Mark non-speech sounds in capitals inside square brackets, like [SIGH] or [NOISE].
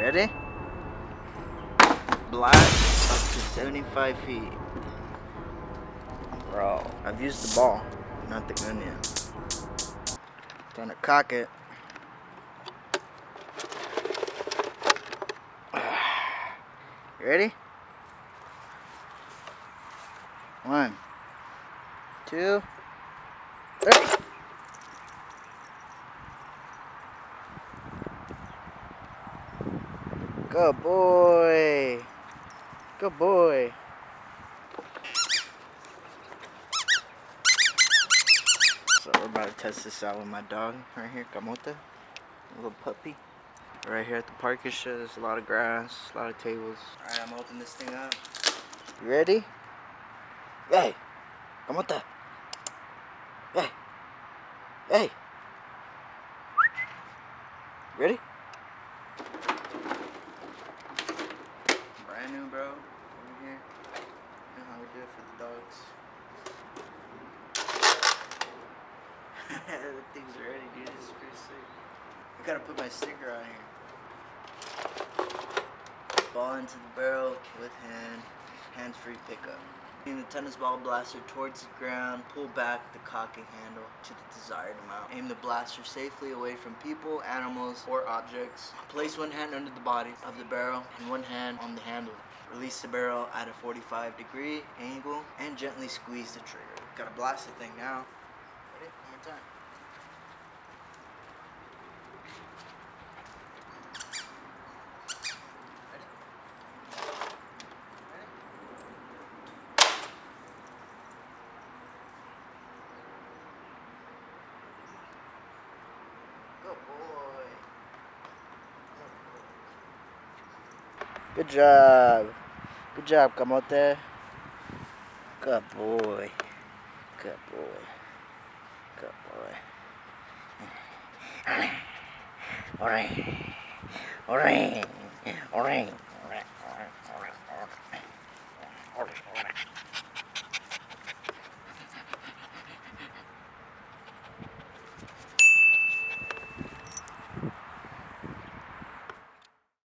Ready? Blast up to 75 feet. Bro, I've used the ball, not the gun yet. To cock it. [SIGHS] Ready? One, two, three. Good boy. Good boy. So we're about to test this out with my dog right here, Camote. A little puppy. Right here at the park and shit, there's a lot of grass, a lot of tables. Alright, I'm gonna this thing up. You ready? Hey! Camote! Hey! Hey! Ready? The dogs. [LAUGHS] the thing's ready, dude. This is pretty sick. I gotta put my sticker on here. Ball into the barrel with hand. Hands-free pickup. Aim the tennis ball blaster towards the ground, pull back the cocking handle to the desired amount. Aim the blaster safely away from people, animals, or objects. Place one hand under the body of the barrel and one hand on the handle. Release the barrel at a 45 degree angle and gently squeeze the trigger. Gotta blast the thing now. Ready? One more time. Good boy. Good job. Good job, Camote. Good boy. Good boy. Good boy. Alright. Alright. Alright. Alright. Alright. Alright.